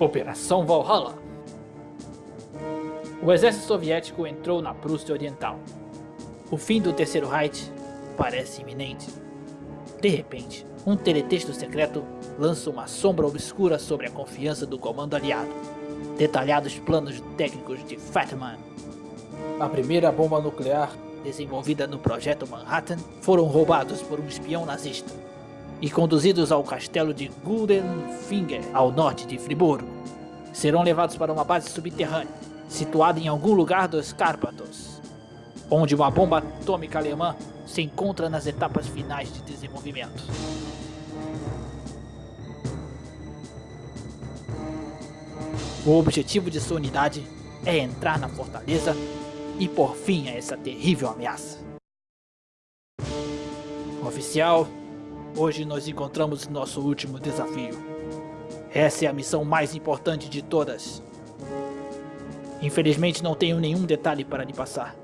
Operação Valhalla O exército soviético entrou na Prússia Oriental. O fim do Terceiro Reich parece iminente. De repente, um teletexto secreto lança uma sombra obscura sobre a confiança do comando aliado. Detalhados planos técnicos de Fatman. A primeira bomba nuclear, desenvolvida no projeto Manhattan, foram roubados por um espião nazista e conduzidos ao castelo de Guldenfinger, ao norte de Friburgo. Serão levados para uma base subterrânea, situada em algum lugar dos Cárpatos, onde uma bomba atômica alemã se encontra nas etapas finais de desenvolvimento. O objetivo de sua unidade é entrar na fortaleza e pôr fim a essa terrível ameaça. Oficial, hoje nos encontramos nosso último desafio. Essa é a missão mais importante de todas. Infelizmente não tenho nenhum detalhe para lhe passar.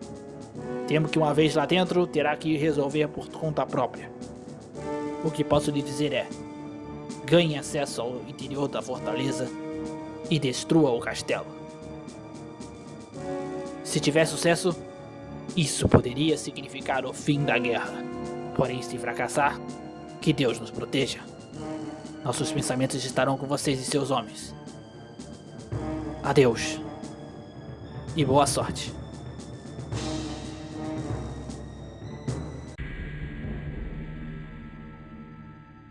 Temo que uma vez lá dentro, terá que resolver por conta própria. O que posso lhe dizer é, ganhe acesso ao interior da fortaleza e destrua o castelo. Se tiver sucesso, isso poderia significar o fim da guerra. Porém, se fracassar, que Deus nos proteja. Nossos pensamentos estarão com vocês e seus homens. Adeus. E boa sorte.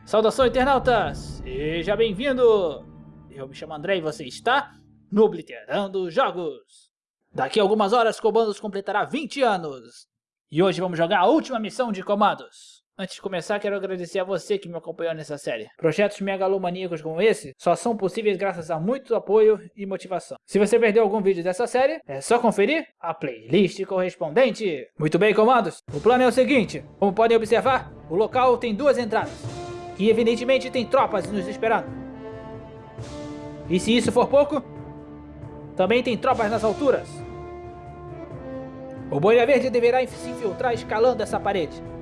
Saudação, internautas! Seja bem-vindo! Eu me chamo André e você está no Obliterando Jogos. Daqui a algumas horas, Comandos completará 20 anos. E hoje vamos jogar a última missão de Comandos. Antes de começar, quero agradecer a você que me acompanhou nessa série. Projetos megalomaníacos como esse só são possíveis graças a muito apoio e motivação. Se você perdeu algum vídeo dessa série, é só conferir a playlist correspondente. Muito bem, comandos? O plano é o seguinte, como podem observar, o local tem duas entradas. E evidentemente tem tropas nos esperando. E se isso for pouco, também tem tropas nas alturas. O Boina Verde deverá se infiltrar escalando essa parede.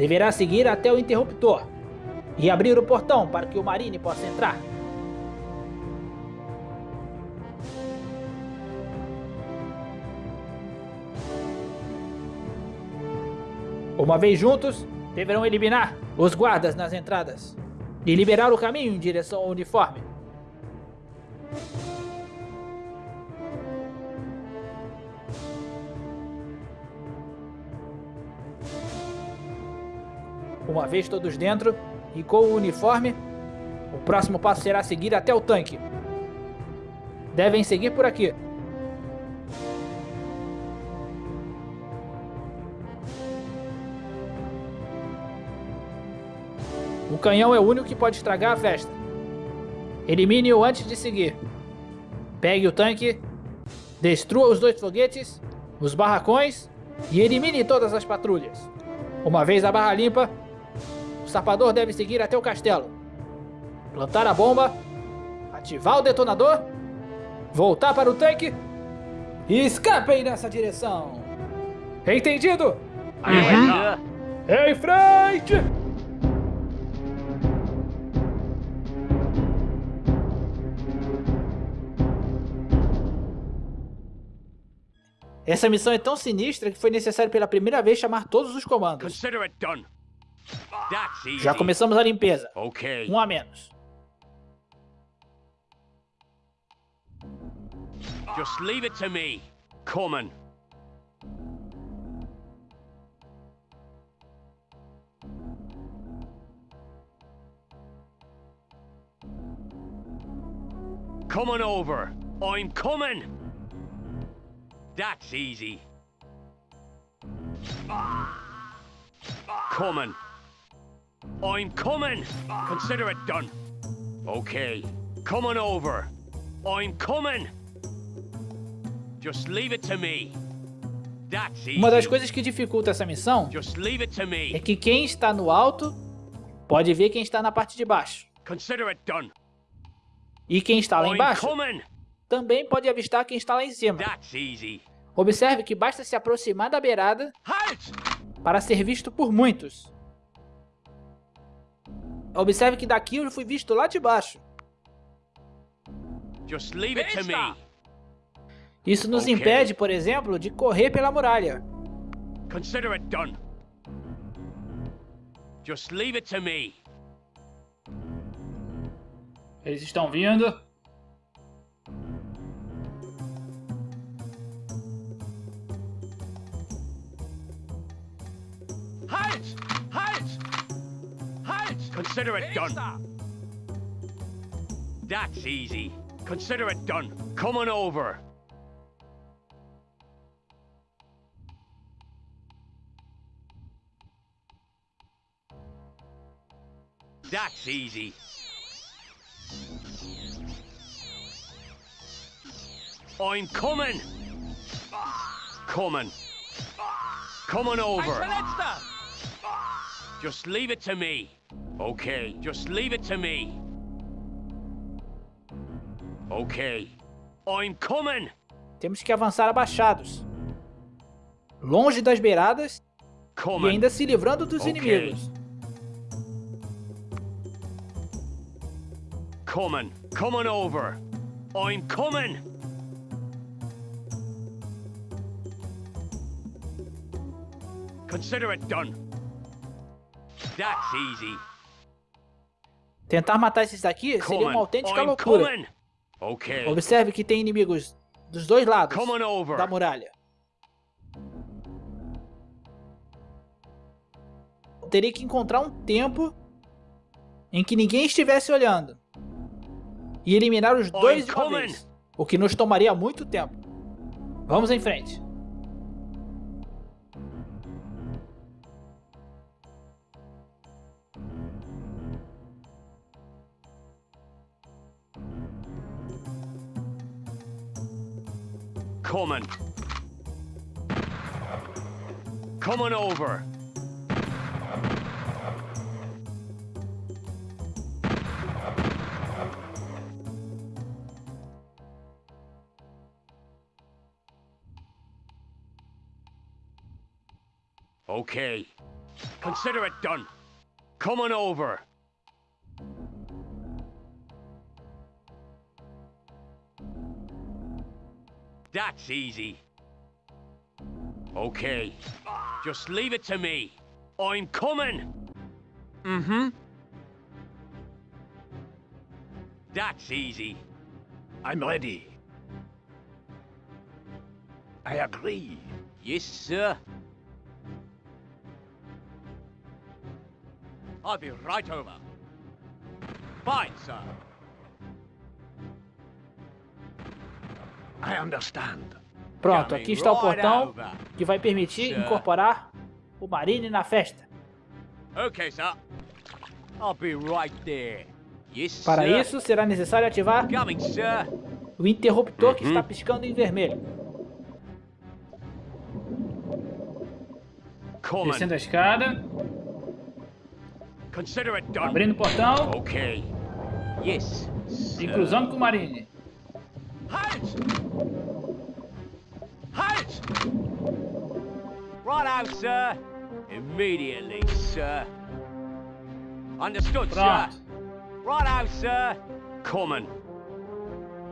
Deverá seguir até o interruptor e abrir o portão para que o Marine possa entrar. Uma vez juntos, deverão eliminar os guardas nas entradas e liberar o caminho em direção ao uniforme. Uma vez todos dentro e com o uniforme, o próximo passo será seguir até o tanque. Devem seguir por aqui. O canhão é o único que pode estragar a festa. Elimine-o antes de seguir. Pegue o tanque, destrua os dois foguetes, os barracões e elimine todas as patrulhas. Uma vez a barra limpa, sapador deve seguir até o castelo. Plantar a bomba, ativar o detonador, voltar para o tanque e escapem nessa direção. Entendido? Uhum. Em frente! Essa missão é tão sinistra que foi necessário pela primeira vez chamar todos os comandos. Já começamos a limpeza. Um a menos. Just leave it to me. Coming. Coming over. I'm coming. That's easy. Coming. I'm coming. Consider it done. Okay. Coming over. I'm coming. Just leave it to me. Uma das coisas que dificulta essa missão é que quem está no alto pode ver quem está na parte de baixo. E quem está lá embaixo também pode avistar quem está lá em cima. Observe que basta se aproximar da beirada para ser visto por muitos. Observe que daqui eu fui visto lá de baixo. Just leave it to me. Isso nos Ok. impede, por exemplo, de correr pela muralha. Consider it done. Just leave it to me. Eles estão vindo. Consider it done. That's easy. Consider it done. Come on over. That's easy. I'm coming. Coming. Coming over. Just leave it to me. Okay, just leave it to me. Okay. I'm coming. Temos que avançar abaixados. Longe das beiradas e Coming. ainda se livrando dos Ok. inimigos. Coming. Coming over. I'm coming. Consider it done. That's easy. Tentar matar esses daqui seria uma autêntica I'm loucura. coming. Okay. Observe que tem inimigos dos dois lados da muralha. Teria que encontrar um tempo em que ninguém estivesse olhando. E eliminar os dois de uma vez. O que nos tomaria muito tempo. Vamos em frente. Coming. Coming over. Okay. Consider it done. Coming over. That's easy. Okay. Just leave it to me. I'm coming. Mm-hmm. That's easy. I'm ready. I agree. Yes, sir. I'll be right over. Fine, sir. Pronto, aqui está o portão que vai permitir incorporar o Marine na festa. Okay, sir. I'll be right there. Yes, Para isso, será necessário ativar Coming, o interruptor que Uhum. está piscando em vermelho. Descendo a escada, abrindo o portão. Yes. e cruzando com o Marine. Sir. Immediately, sir. Understood, sir. Right out, sir. Coming.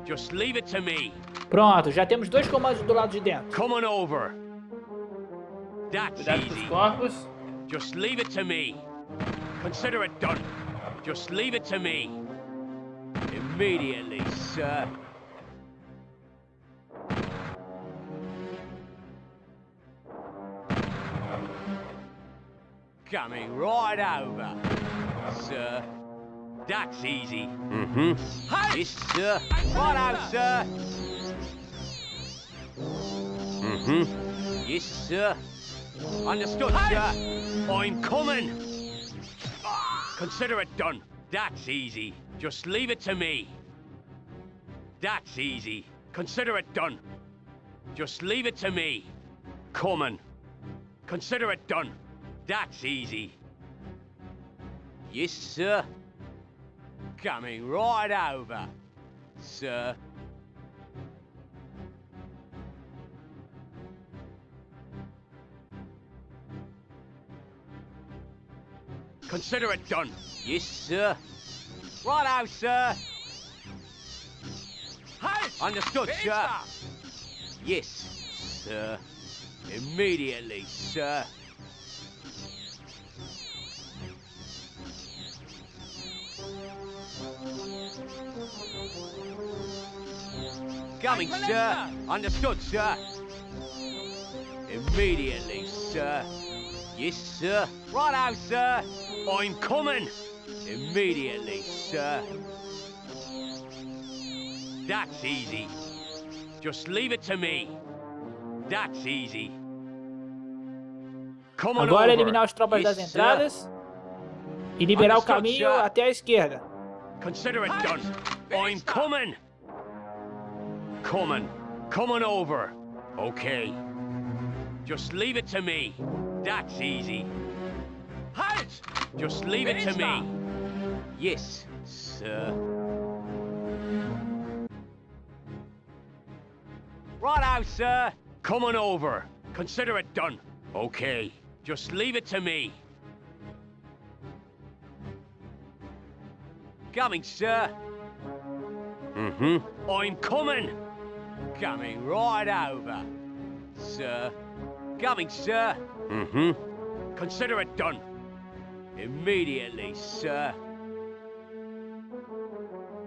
Just leave it to me. Pronto, já temos dois comandos do lado de dentro. Coming over. That's Cuidado com easy. corpos. Just leave it to me. Consider it done. Just leave it to me. Immediately, sir. Coming right over, sir. That's easy. Mm-hmm. Yes, sir. Right out, sir. Mm-hmm. Yes, sir. Understood, sir. I'm coming. Consider it done. That's easy. Just leave it to me. That's easy. Consider it done. Just leave it to me. Coming. Consider it done. That's easy. Yes, sir. Coming right over, sir. Consider it done. Yes, sir. Right out, sir. Understood, sir. Yes, sir. Immediately, sir. Coming, sir. Understood, sir. Immediately, sir. Yes, sir. Righto, sir. I'm coming. Immediately, sir. That's easy. Just leave it to me. That's easy. Come on Agora over. eliminar as tropas Yes, das sir. entradas e liberar o Understood, caminho sir. até a esquerda. Consider it done. I'm coming. Coming. Coming over. Okay. Just leave it to me. That's easy. Halt! Just leave it to me. Yes, sir. Righto, sir. Coming over. Consider it done. Okay. Just leave it to me. Coming, sir. Mm-hmm. I'm coming. Coming right over. Sir. Coming, sir. Mm-hmm. Consider it done. Immediately, sir.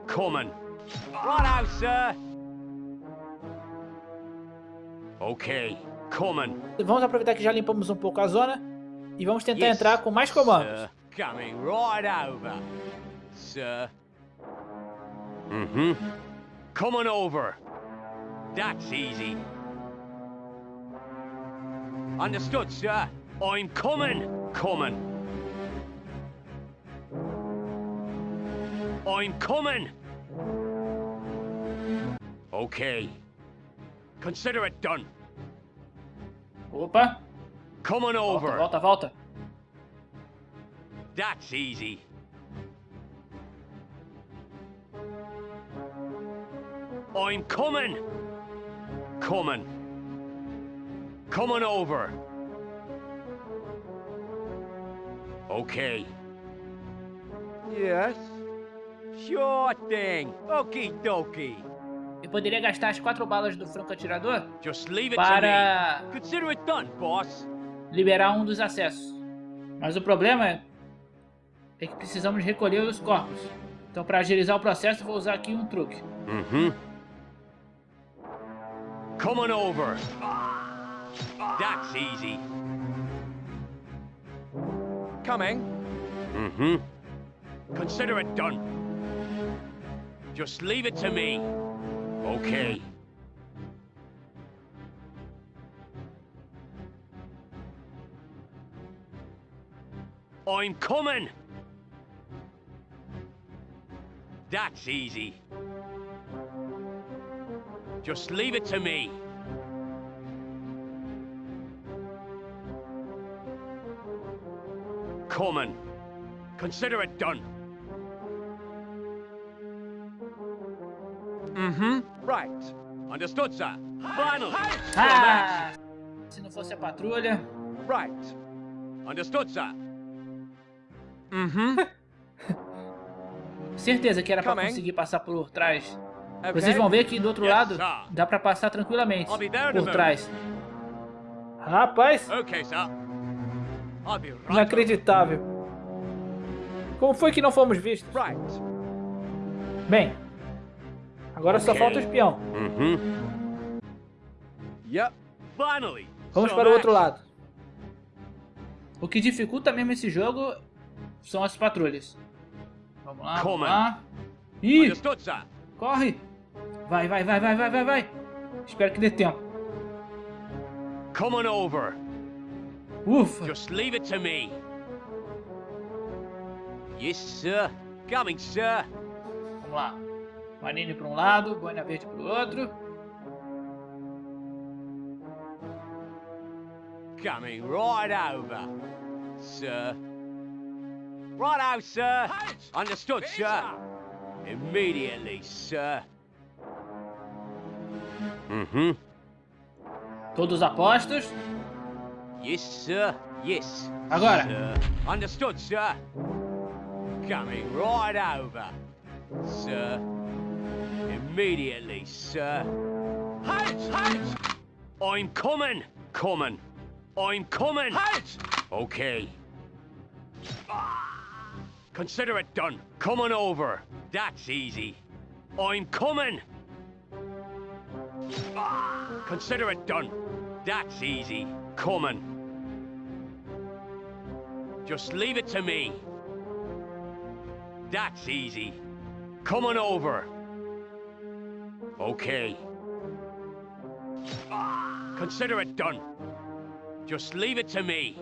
Coming. Righto, sir. Okay. Coming. Vamos aproveitar que já limpamos um pouco a zona e vamos tentar entrar com mais comandos. Sir. Coming right over. Sir. Mm-hmm. Coming over. That's easy. Understood, sir. I'm coming. Coming. I'm coming. Okay. Consider it done. Opa, Coming over. volta, volta, volta. That's easy. I'm coming. Coming. Coming over. Okay. Yes. Sure thing. Okie dokie. Eu poderia gastar as quatro balas do franco atirador Just leave it para to me. Consider it done, boss. liberar um dos acessos. Mas o problema é, é que precisamos recolher os corpos. Então para agilizar o processo vou usar aqui um truque. Mm-hmm. Coming over. That's easy. Coming. Mm-hmm. Consider it done. Just leave it to me. Okay. I'm coming. That's easy. Just leave it to me. Coming. Consider it done. Mm-hmm. Right. Understood, sir. Finally. Ah! Se não fosse a patrulha. Right. Understood, sir. Mm-hmm. Certeza que era pra Coming. conseguir passar por trás. Okay. Vocês vão ver que do outro lado dá pra passar tranquilamente por trás. Rapaz, inacreditável. Como foi que não fomos vistos? Bem, agora só falta o espião. Finally. Vamos para o outro lado. O que dificulta mesmo esse jogo são as patrulhas. Vamos lá, vamos lá. Ih, corre! Vai, vai, vai, vai, vai, vai, vai. Espero que dê tempo. Coming over. Ufa! Just leave it to me. Yes, sir. Coming, sir. Vamos lá. Marine para um lado, Boina Verde para o outro. Coming right over. Sir. Righto, sir. Understood, sir. Immediately, sir. Mm-hmm. Todos apostos. Yes, sir. Yes. Agora. Sir. Understood, sir. Coming right over. Sir. Immediately, sir. Halt! Halt! I'm coming! Coming. I'm coming! Halt! Okay. Consider it done. Coming over. That's easy. I'm coming! Consider it done. That's easy. Coming. Just leave it to me. That's easy. Coming over. Okay. Consider it done. Just leave it to me.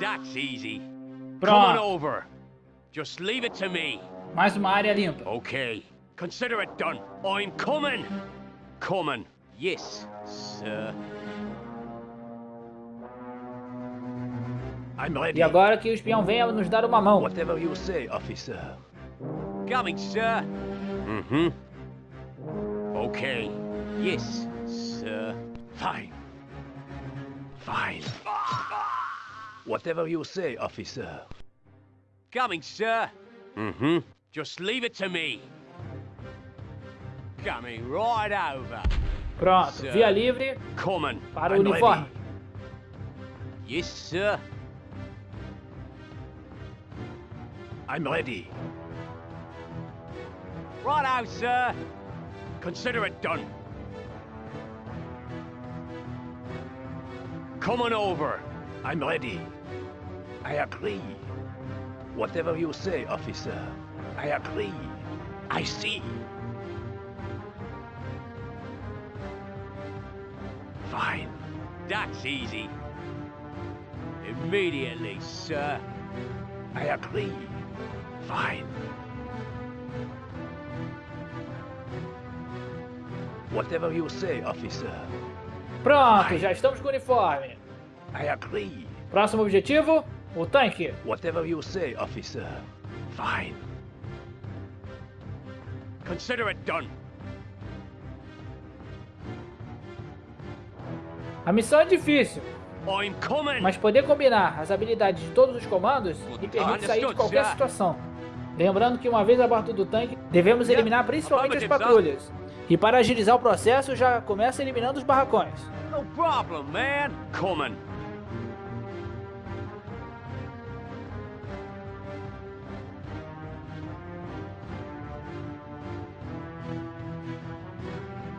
That's easy. Coming Pronto. over. Just leave it to me. Mais uma área limpa. Okay. Consider it done. I'm coming. Coming. Yes, sir. I'm ready. E agora que o espião venha nos dar uma mão. Whatever you say, officer. Coming, sir. Mm-hmm. Okay. Yes, sir. Fine. Fine. Whatever you say, officer. Coming, sir. Mm-hmm. Just leave it to me. Coming right over. Pronto. Via livre Coming. para o uniforme. Yes, sir. I'm ready. Right out, sir. Consider it done. Coming over. I'm ready. I agree. Whatever you say, officer. I agree. I see. Fine. That's easy. Immediately, sir. I agree. Fine. Whatever you say, officer. Pronto, já estamos com o uniforme. I agree. Próximo objetivo, o tanque. Whatever you say, officer. Fine. Consider it done. A missão é difícil, mas poder combinar as habilidades de todos os comandos me permite sair de qualquer situação. Lembrando que uma vez a bordo do tanque, devemos eliminar principalmente as patrulhas. E para agilizar o processo, já começa eliminando os barracões. No problem, man. Coming.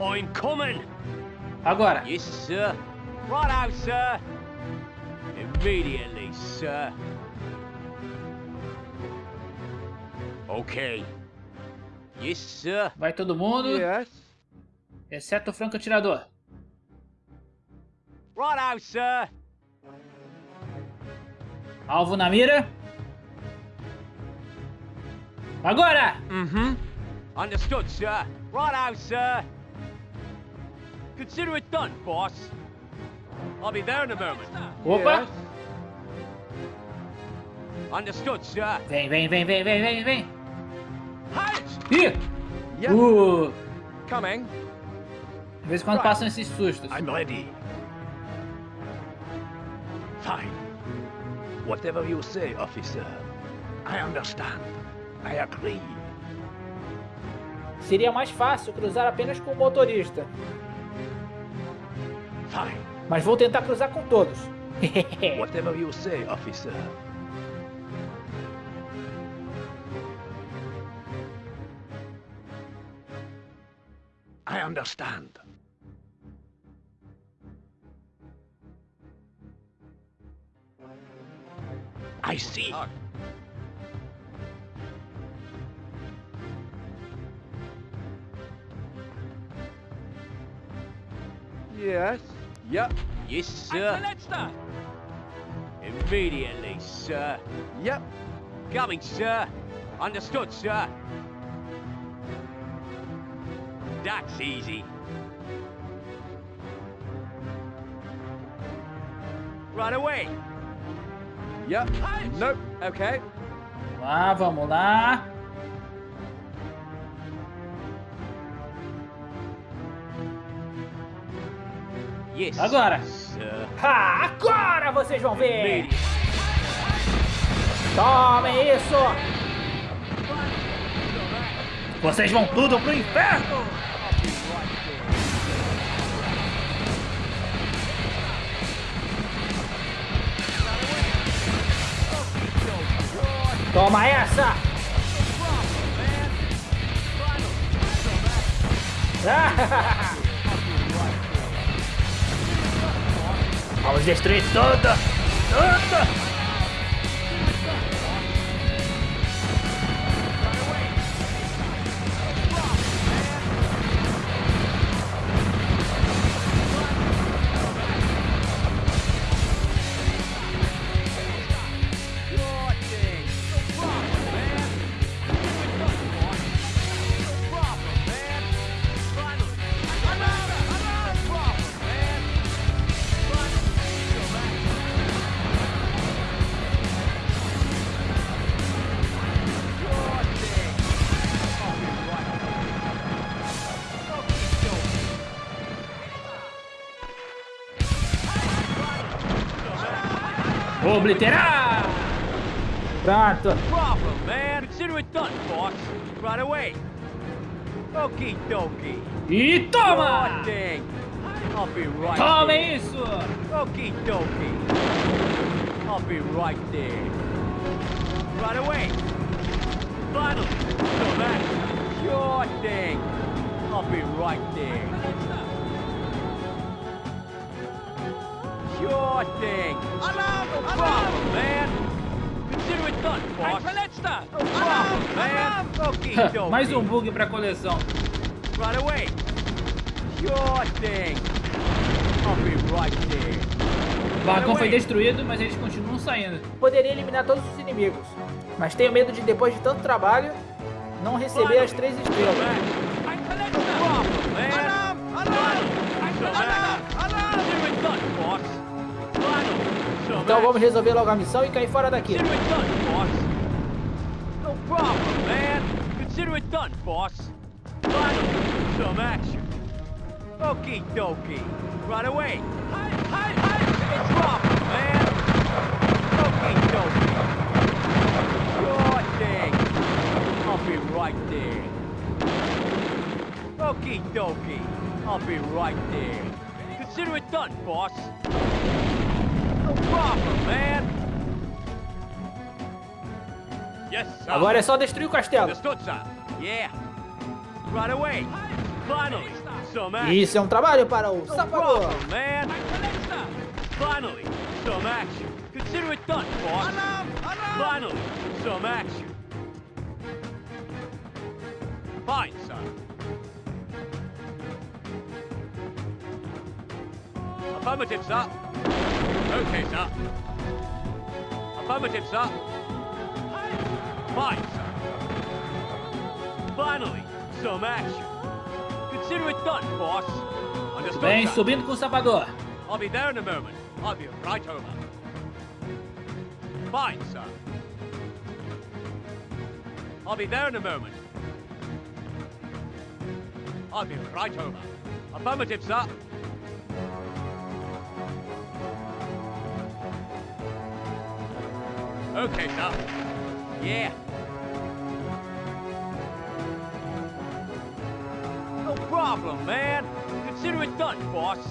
I'm coming. Agora, Yes, sir. Right out, sir. Immediately, sir. Okay. Yes, sir. vai todo mundo, Yes. exceto o franco-atirador. Right out, sir. Alvo na mira. Agora! Mm-hmm. Understood, sir. Right out, sir. Consider it done, boss. I'll be there in a moment. Opa! Understood, sir. Vem, vem, vem, vem, vem, vem, vem. Ih! Yep. Uh! Coming. De vez em quando passam esses sustos. I'm ready. Fine. Whatever you say, officer. I understand. I agree. Seria mais fácil cruzar apenas com o motorista. Fine. Mas vou tentar cruzar com todos. Whatever you say, officer. I understand. I see. Yes. Yep. Yes, sir. Immediately, sir. Yep. Coming, sir. Understood, sir. That's easy. Right away. Yep. Nope. Okay. Vamos lá, vamos lá. Yes. Agora. Ha, agora vocês vão ver! Tomem isso! Vocês vão tudo pro inferno! Toma essa! Vamos destruir tudo! Tudo! Obliterar! Pronto. Problem, man. Consider it done, boss. Right away. Okie dokie. E toma! Sure thing. I'll be right Tome there. isso! Okie dokie. I'll be right there. Right away. Finally. So that. Sure thing. I'll be right there. Sure thing. Alarm! No problem, man. Consider it done. No problem, man. Dokie. Mais um bug pra coleção. Right away. Sure thing. I'll be right there. O vagão foi destruído, mas eles continuam saindo. Poderia eliminar todos os inimigos, mas tenho medo de depois de tanto trabalho não receber as três estrelas. Então vamos resolver logo a missão e cair fora daqui. Consider it done, boss. No problem, man. Consider it done, boss. Finally, some action. Okie dokie. Right away. Hi, hi, hi. It's problem, man. Okie dokie. Sure thing. I'll be right there. Okie dokie. I'll be right there. Consider it done, boss. Agora é só destruir o castelo. Isso é um trabalho para o sapador. Affirmative, sir. Okay, sir. Affirmative, sir. Fine, sir. Finally, some action. Consider it done, boss. Understood, Vem sir. subindo com o sapador. I'll be there in a moment. I'll be right over. Fine, sir. I'll be there in a moment. I'll be right over. Affirmative, sir. Okay, sir. Yeah. No problem, man. Consider it done, boss.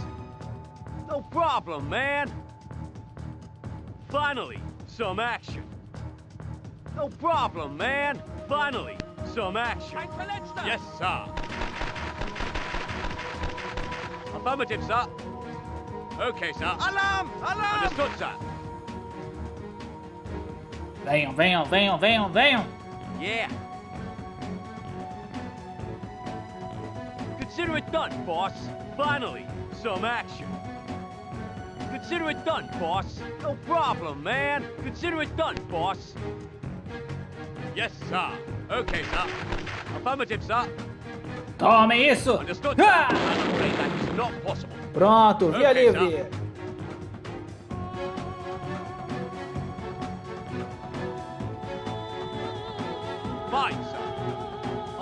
No problem, man. Finally, some action. No problem, man. Finally, some action. Yes, sir. Affirmative, sir. Okay, sir. Alarm! Alarm! Understood, sir. Venham, venham, venham, venham, venham. Yeah. Consider it done, boss. Finally, some action. Consider it done, boss. No problem, man. Consider it done, boss. Yes, sir. Okay, sir. Affirmative, sir. Tome isso. Understood, sir. Ah! Pronto, via Ok, livre. Fine,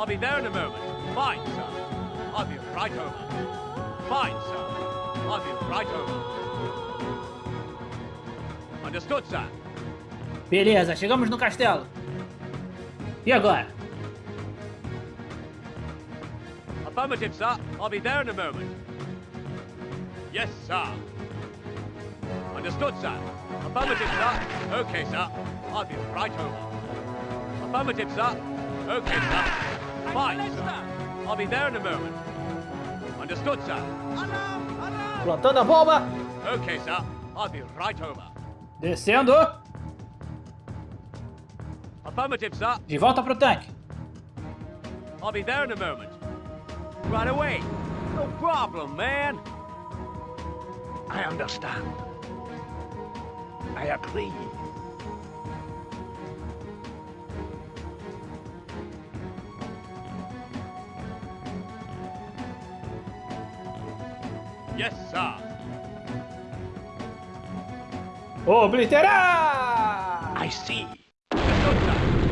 I'll be there in a moment. Fine, sir. I'll be right over. Fine, sir. I'll be right over. Understood, sir. Beleza, chegamos no castelo. E agora? Affirmative, sir. I'll be there in a moment. Yes, sir. Understood, sir. Affirmative, sir. Okay, sir. I'll be right over. Affirmative, sir. Okay, sir. Fine, sir. I'll be there in a moment. Understood, sir. Plantando a bomba. Okay, sir. I'll be right over. Descendo. Affirmative, sir. De volta pro tanque. I'll be there in a moment. Right away. No problem, man. I understand. I agree. Yes, sir. Obliterar! I see. Sir.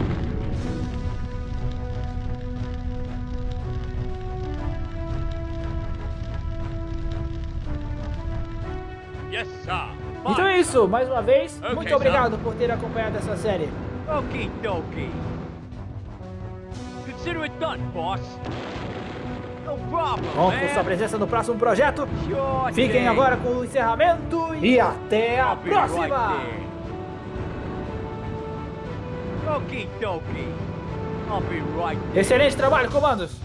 Yes, sir. Então é isso, mais uma vez, Ok, muito sir. obrigado por ter acompanhado essa série. Okie dokie. Consider it done, boss. Conto com sua man. presença no próximo projeto. Fiquem agora com o encerramento e até a próxima! Excelente trabalho, comandos!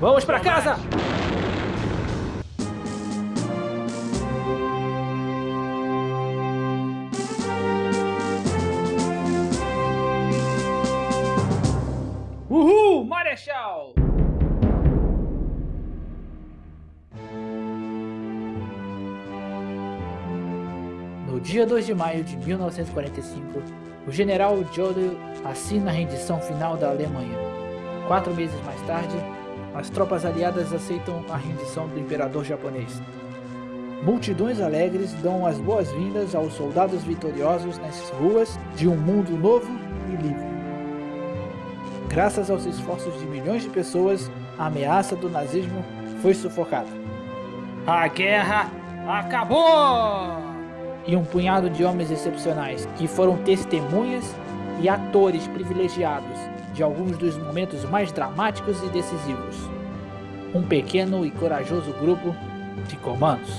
Vamos pra some casa! Dia 2 de maio de 1945, o general Jodl assina a rendição final da Alemanha. Quatro meses mais tarde, as tropas aliadas aceitam a rendição do imperador japonês. Multidões alegres dão as boas-vindas aos soldados vitoriosos nas ruas de um mundo novo e livre. Graças aos esforços de milhões de pessoas, a ameaça do nazismo foi sufocada. A guerra acabou! E um punhado de homens excepcionais que foram testemunhas e atores privilegiados de alguns dos momentos mais dramáticos e decisivos. Um pequeno e corajoso grupo de comandos.